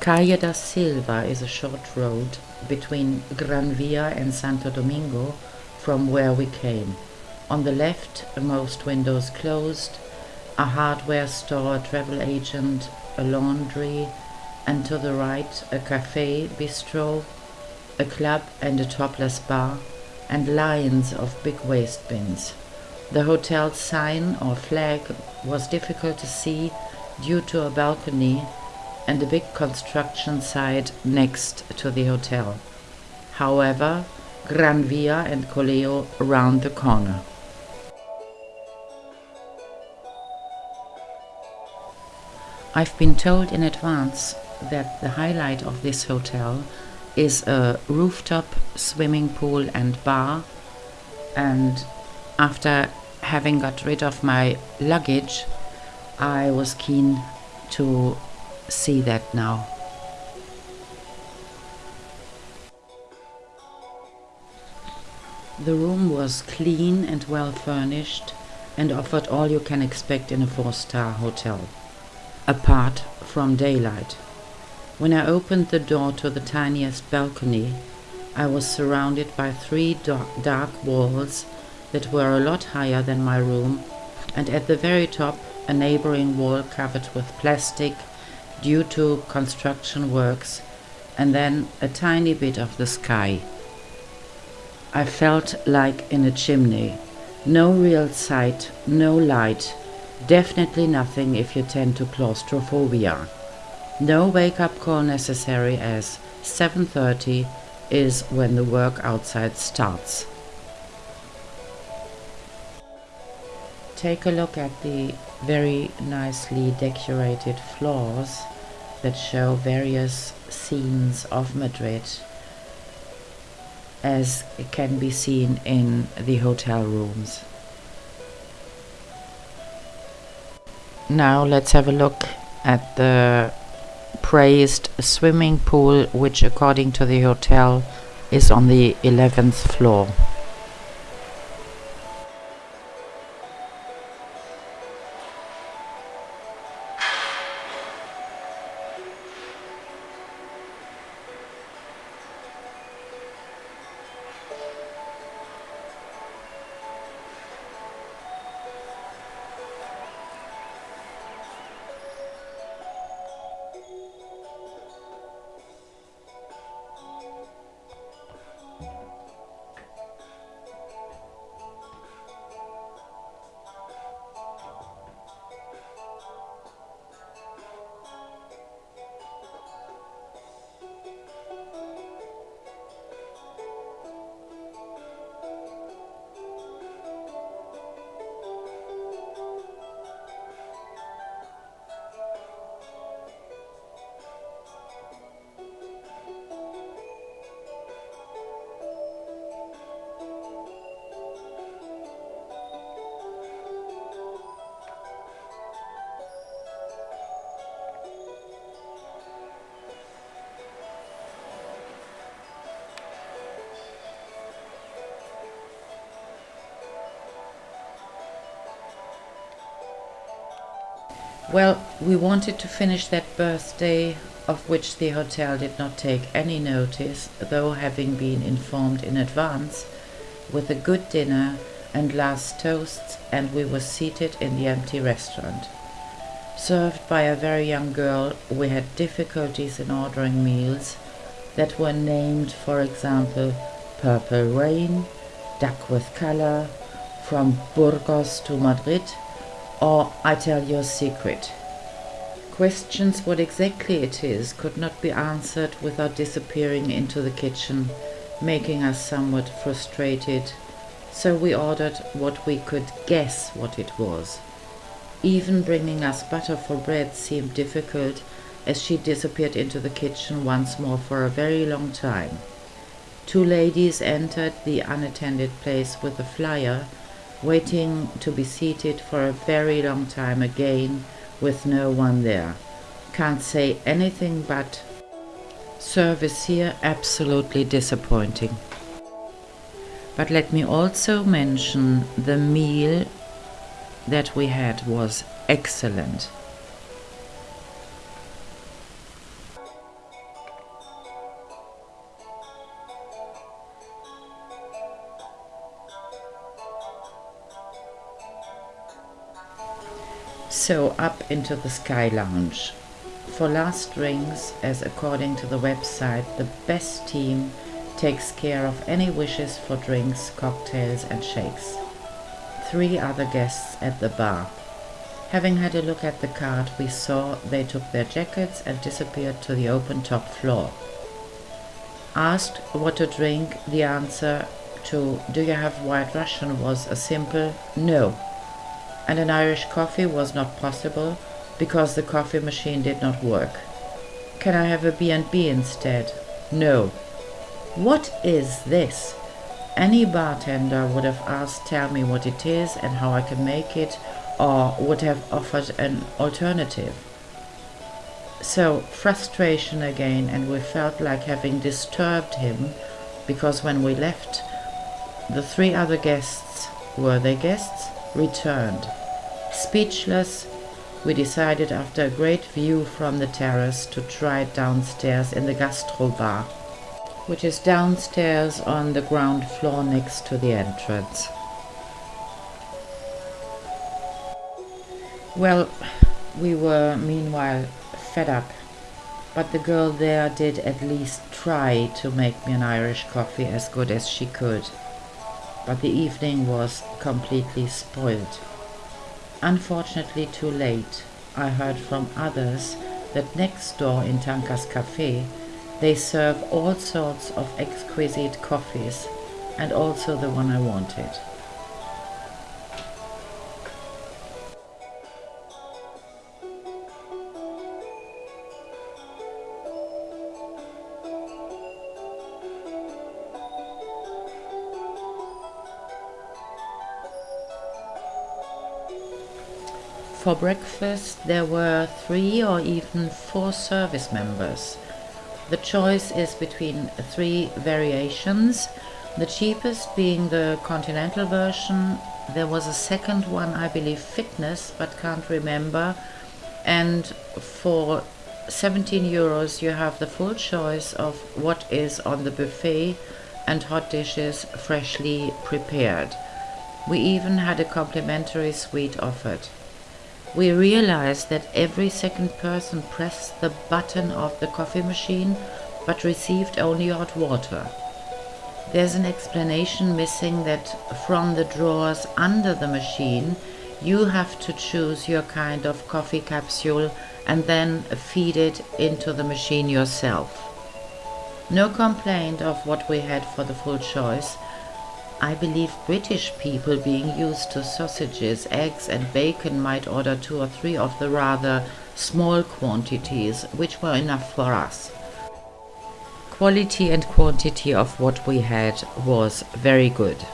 Calle da Silva is a short road between Gran Via and Santo Domingo from where we came. On the left, most windows closed, a hardware store, a travel agent, a laundry, and to the right, a cafe, bistro, a club and a topless bar, and lines of big waste bins. The hotel sign or flag was difficult to see due to a balcony and a big construction site next to the hotel. However, Gran Via and Callao round the corner. I've been told in advance that the highlight of this hotel is a rooftop swimming pool and bar and after having got rid of my luggage I was keen to see that now. The room was clean and well furnished and offered all you can expect in a four-star hotel, apart from daylight. When I opened the door to the tiniest balcony, I was surrounded by three dark walls that were a lot higher than my room, and at the very top a neighboring wall covered with plastic due to construction works, and then a tiny bit of the sky. I felt like in a chimney. No real sight, no light, definitely nothing if you tend to claustrophobia. No wake-up call necessary as 7.30 is when the work outside starts. Take a look at the very nicely decorated floors that show various scenes of Madrid as it can be seen in the hotel rooms. Now let's have a look at the praised swimming pool which according to the hotel is on the 11th floor. Well, we wanted to finish that birthday, of which the hotel did not take any notice, though having been informed in advance, with a good dinner and last toasts, and we were seated in the empty restaurant. Served by a very young girl, we had difficulties in ordering meals that were named, for example, Purple Rain, Duck with Color, From Burgos to Madrid, or I tell you a secret. Questions what exactly it is could not be answered without disappearing into the kitchen, making us somewhat frustrated, so we ordered what we could guess what it was. Even bringing us butter for bread seemed difficult as she disappeared into the kitchen once more for a very long time. Two ladies entered the unattended place with a flyer waiting to be seated for a very long time again with no one there. Can't say anything but service here absolutely disappointing. But let me also mention the meal that we had was excellent. So up into the Sky Lounge. For last drinks, as according to the website, the best team takes care of any wishes for drinks, cocktails and shakes. Three other guests at the bar. Having had a look at the card, we saw they took their jackets and disappeared to the open top floor. Asked what to drink, the answer to do you have white Russian was a simple no. And an Irish coffee was not possible because the coffee machine did not work. Can I have a B&B instead? No. What is this? Any bartender would have asked tell me what it is and how I can make it or would have offered an alternative. So frustration again and we felt like having disturbed him because when we left the three other guests, were they guests, returned. Speechless, we decided after a great view from the terrace to try it downstairs in the gastro bar, which is downstairs on the ground floor next to the entrance. Well, we were meanwhile fed up, but the girl there did at least try to make me an Irish coffee as good as she could. But the evening was completely spoiled. Unfortunately too late, I heard from others that next door in Tanka's Cafe they serve all sorts of exquisite coffees and also the one I wanted. For breakfast there were three or even four service members. The choice is between three variations, the cheapest being the continental version. There was a second one, I believe fitness, but can't remember. And for 17 euros you have the full choice of what is on the buffet and hot dishes freshly prepared. We even had a complimentary sweet offered we realized that every second person pressed the button of the coffee machine but received only hot water. There's an explanation missing that from the drawers under the machine you have to choose your kind of coffee capsule and then feed it into the machine yourself. No complaint of what we had for the full choice, I believe British people being used to sausages, eggs and bacon might order two or three of the rather small quantities, which were enough for us. Quality and quantity of what we had was very good.